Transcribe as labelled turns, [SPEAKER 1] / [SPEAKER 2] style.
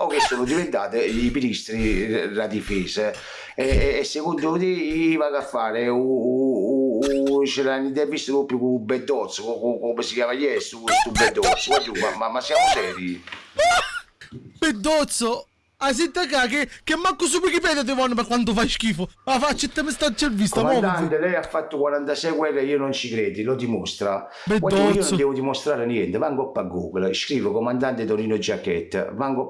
[SPEAKER 1] o che sono diventate i ministri della difesa. E, e secondo te va a fare? Ce l'hanno intervistato proprio con Bedozzo come si chiama ieri questo Bedozzo ma, ma, ma siamo seri?
[SPEAKER 2] Bedozzo Ah, senta qua, che, che manco su Wikipedia ti vanno per quanto fai schifo. Ma ah, questa te mi sta vista,
[SPEAKER 1] Comandante, lei ha fatto 46 guerre, io non ci credi, lo dimostra. Guarda, io non devo dimostrare niente, vango a Google, scrivo comandante Torino Giacchetta, vango a